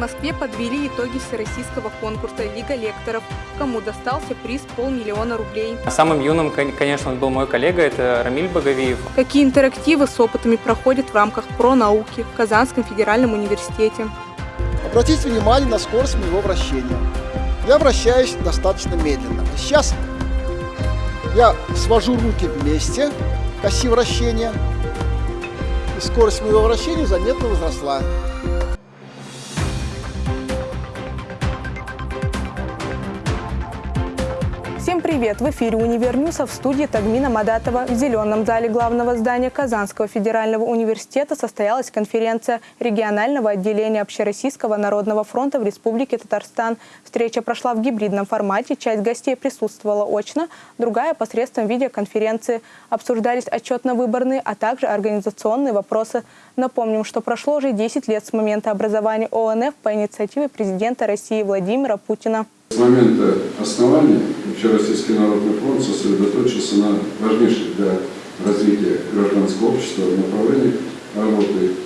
Москве подвели итоги всероссийского конкурса «Лига лекторов», кому достался приз полмиллиона рублей. Самым юным, конечно, был мой коллега, это Рамиль Боговиев. Какие интерактивы с опытами проходят в рамках про науки в Казанском федеральном университете? Обратите внимание на скорость моего вращения. Я вращаюсь достаточно медленно. Сейчас я свожу руки вместе к оси вращения, и скорость моего вращения заметно возросла. Привет! В эфире «Универньюса» в студии Тагмина Мадатова. В зеленом зале главного здания Казанского федерального университета состоялась конференция регионального отделения Общероссийского народного фронта в Республике Татарстан. Встреча прошла в гибридном формате. Часть гостей присутствовала очно, другая – посредством видеоконференции. Обсуждались отчетно-выборные, а также организационные вопросы. Напомним, что прошло уже 10 лет с момента образования ОНФ по инициативе президента России Владимира Путина. С момента основания Общероссийский народный фронт сосредоточился на важнейших для развития гражданского общества направлениях работы,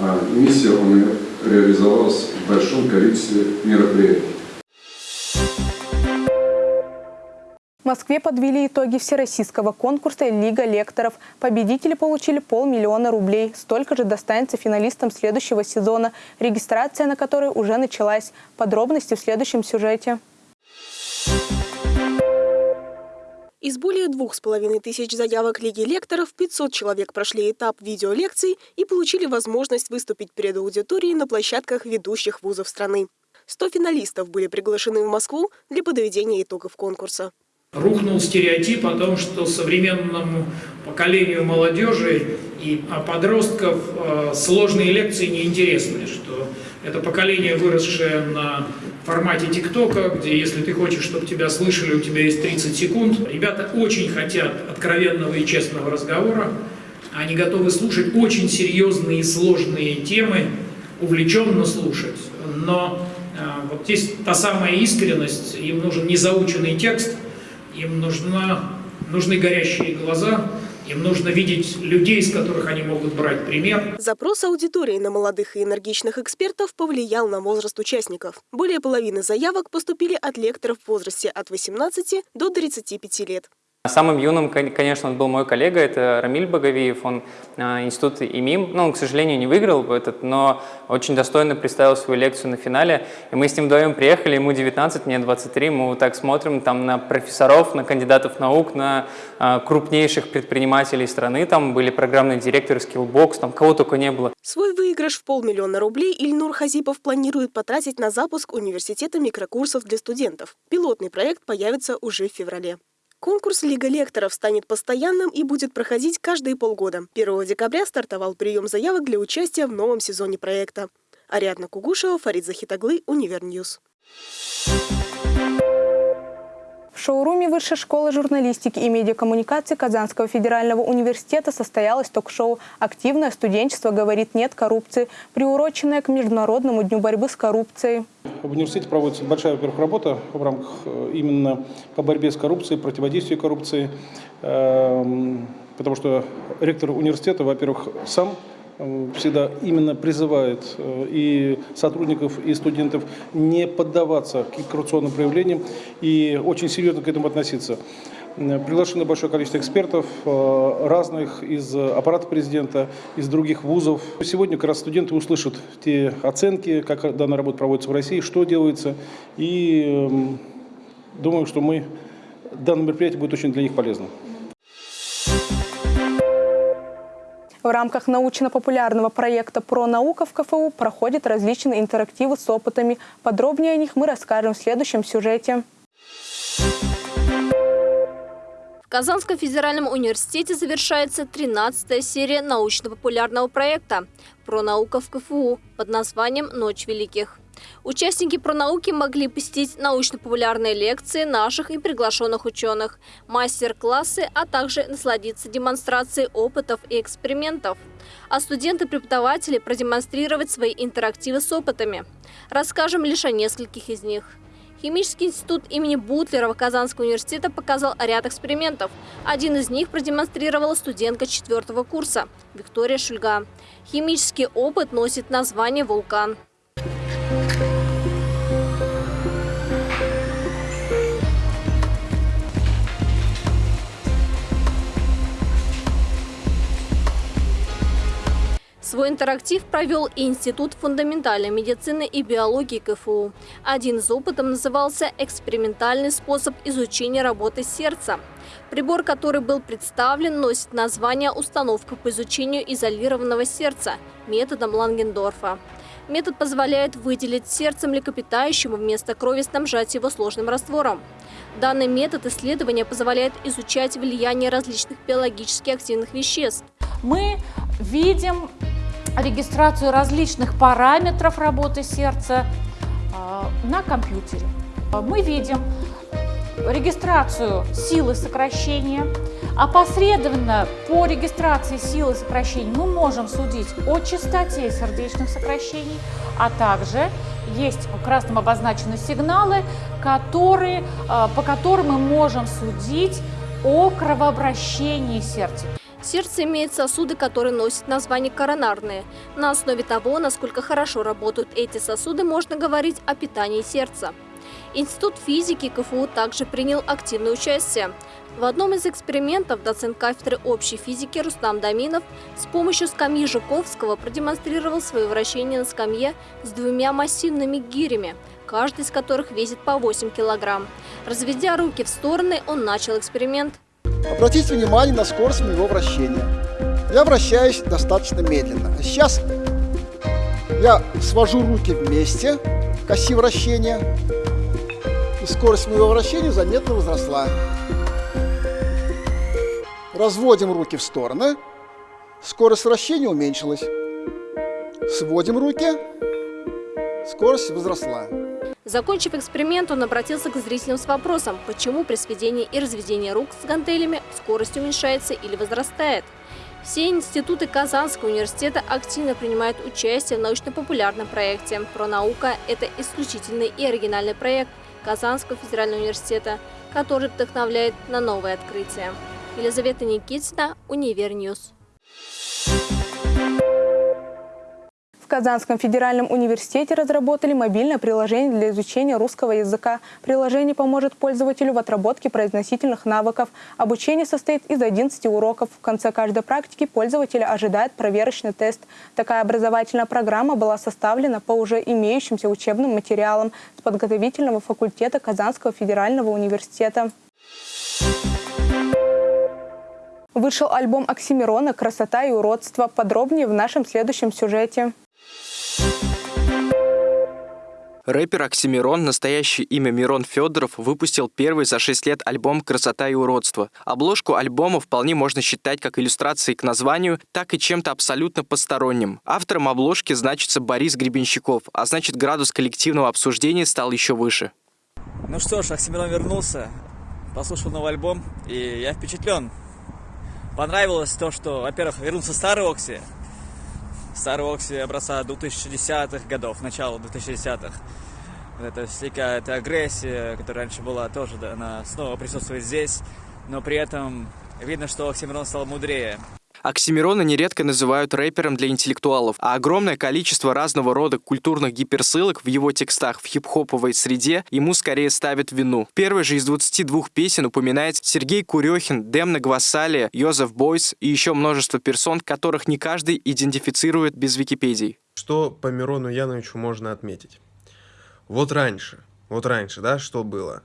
а миссия ОНФ реализовалась в большом количестве мероприятий. В Москве подвели итоги всероссийского конкурса «Лига лекторов». Победители получили полмиллиона рублей. Столько же достанется финалистам следующего сезона, регистрация на который уже началась. Подробности в следующем сюжете. Из более двух с половиной тысяч заявок Лиги лекторов 500 человек прошли этап видеолекций и получили возможность выступить перед аудиторией на площадках ведущих вузов страны. 100 финалистов были приглашены в Москву для подведения итогов конкурса. Рухнул стереотип о том, что современному поколению молодежи и подростков э, сложные лекции неинтересны, что это поколение, выросшее на формате ТикТока, где если ты хочешь, чтобы тебя слышали, у тебя есть 30 секунд. Ребята очень хотят откровенного и честного разговора, они готовы слушать очень серьезные и сложные темы, увлеченно слушать, но э, вот здесь та самая искренность, им нужен незаученный текст – им нужна, нужны горящие глаза, им нужно видеть людей, из которых они могут брать пример. Запрос аудитории на молодых и энергичных экспертов повлиял на возраст участников. Более половины заявок поступили от лекторов в возрасте от 18 до 35 лет. Самым юным, конечно, был мой коллега, это Рамиль Боговиев, он а, институт ИМИМ, ну, он, к сожалению, не выиграл этот, но очень достойно представил свою лекцию на финале, и мы с ним вдвоем приехали, ему 19, мне 23, мы вот так смотрим там на профессоров, на кандидатов наук, на а, крупнейших предпринимателей страны, там были программные директоры Skillbox, там кого только не было. Свой выигрыш в полмиллиона рублей Ильнур Хазипов планирует потратить на запуск университета микрокурсов для студентов. Пилотный проект появится уже в феврале. Конкурс «Лига лекторов» станет постоянным и будет проходить каждые полгода. 1 декабря стартовал прием заявок для участия в новом сезоне проекта. Ариадна Кугушева, Фарид Захитаглы, Универньюз. В шоуруме Высшей школы журналистики и медиакоммуникации Казанского федерального университета состоялось ток-шоу «Активное студенчество говорит нет коррупции», приуроченное к Международному дню борьбы с коррупцией. В университете проводится большая, во-первых, работа в рамках э, именно по борьбе с коррупцией, противодействию коррупции, эм, потому что ректор университета, во-первых, сам всегда именно призывает э, и сотрудников, и студентов не поддаваться к коррупционным проявлениям и очень серьезно к этому относиться. Э, приглашено большое количество экспертов разных из аппарата президента, из других вузов. Сегодня как раз студенты услышат те оценки, как данная работа проводится в России, что делается. И думаю, что мы, данное мероприятие будет очень для них полезно. В рамках научно-популярного проекта «Про наука» в КФУ проходят различные интерактивы с опытами. Подробнее о них мы расскажем в следующем сюжете. В Казанском федеральном университете завершается 13-я серия научно-популярного проекта «Про наука в КФУ» под названием «Ночь великих». Участники пронауки могли посетить научно-популярные лекции наших и приглашенных ученых, мастер-классы, а также насладиться демонстрацией опытов и экспериментов. А студенты-преподаватели продемонстрировать свои интерактивы с опытами. Расскажем лишь о нескольких из них. Химический институт имени Бутлерова Казанского университета показал ряд экспериментов. Один из них продемонстрировала студентка четвертого курса Виктория Шульга. Химический опыт носит название «Вулкан». Свой интерактив провел Институт фундаментальной медицины и биологии КФУ. Один из опытов назывался «Экспериментальный способ изучения работы сердца». Прибор, который был представлен, носит название «Установка по изучению изолированного сердца» методом Лангендорфа. Метод позволяет выделить сердце млекопитающему вместо крови снабжать его сложным раствором. Данный метод исследования позволяет изучать влияние различных биологически активных веществ. Мы видим регистрацию различных параметров работы сердца э, на компьютере. Мы видим регистрацию силы сокращения. Опосредованно по регистрации силы сокращений мы можем судить о частоте сердечных сокращений, а также есть красным обозначены сигналы, которые, э, по которым мы можем судить о кровообращении сердца. Сердце имеет сосуды, которые носят название коронарные. На основе того, насколько хорошо работают эти сосуды, можно говорить о питании сердца. Институт физики КФУ также принял активное участие. В одном из экспериментов доцент кафедры общей физики Рустам Даминов с помощью скамьи Жуковского продемонстрировал свое вращение на скамье с двумя массивными гирями, каждый из которых весит по 8 килограмм. Разведя руки в стороны, он начал эксперимент. Обратите внимание на скорость моего вращения. Я вращаюсь достаточно медленно. Сейчас я свожу руки вместе, коси вращения, и скорость моего вращения заметно возросла. Разводим руки в стороны, скорость вращения уменьшилась. Сводим руки, скорость возросла. Закончив эксперимент, он обратился к зрителям с вопросом, почему при сведении и разведении рук с гантелями скорость уменьшается или возрастает. Все институты Казанского университета активно принимают участие в научно-популярном проекте. Про наука – это исключительный и оригинальный проект Казанского федерального университета, который вдохновляет на новые открытия. Елизавета Никитина, Универньюз. Казанском федеральном университете разработали мобильное приложение для изучения русского языка. Приложение поможет пользователю в отработке произносительных навыков. Обучение состоит из 11 уроков. В конце каждой практики пользователя ожидает проверочный тест. Такая образовательная программа была составлена по уже имеющимся учебным материалам с подготовительного факультета Казанского федерального университета. Вышел альбом Оксимирона «Красота и уродство». Подробнее в нашем следующем сюжете. Рэпер Оксимирон, настоящее имя Мирон Федоров, выпустил первый за 6 лет альбом «Красота и уродство». Обложку альбома вполне можно считать как иллюстрацией к названию, так и чем-то абсолютно посторонним. Автором обложки значится Борис Гребенщиков, а значит градус коллективного обсуждения стал еще выше. Ну что ж, Оксимирон вернулся, послушал новый альбом, и я впечатлен. Понравилось то, что, во-первых, вернулся старый Окси, Старый Окси образца 2010-х годов, начала 2010-х. Это всякая эта агрессия, которая раньше была, тоже она снова присутствует здесь, но при этом видно, что Оксимирон стал мудрее. Оксимирона нередко называют рэпером для интеллектуалов, а огромное количество разного рода культурных гиперссылок в его текстах в хип-хоповой среде ему скорее ставят вину. Первый же из 22 песен упоминает Сергей Курехин, Демна Гвасалия, Йозеф Бойс и еще множество персон, которых не каждый идентифицирует без Википедии. Что по Мирону Яновичу можно отметить? Вот раньше, вот раньше, да, что было?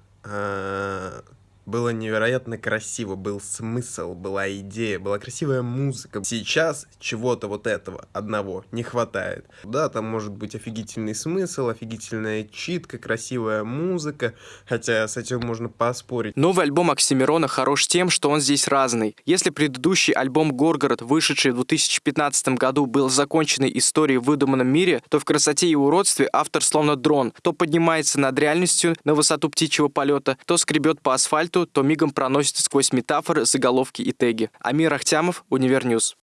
Было невероятно красиво, был смысл, была идея, была красивая музыка. Сейчас чего-то вот этого одного не хватает. Да, там может быть офигительный смысл, офигительная читка, красивая музыка, хотя с этим можно поспорить. Новый альбом Оксимирона хорош тем, что он здесь разный. Если предыдущий альбом «Горгород», вышедший в 2015 году, был законченной историей в выдуманном мире, то в «Красоте и уродстве» автор словно дрон, то поднимается над реальностью на высоту птичьего полета, то скребет по асфальту, сайту, то мигом проносится сквозь метафоры, заголовки и теги. Амир Ахтямов, Универньюз.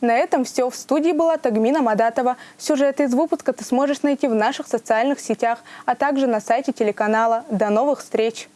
На этом все. В студии была Тагмина Мадатова. Сюжеты из выпуска ты сможешь найти в наших социальных сетях, а также на сайте телеканала. До новых встреч!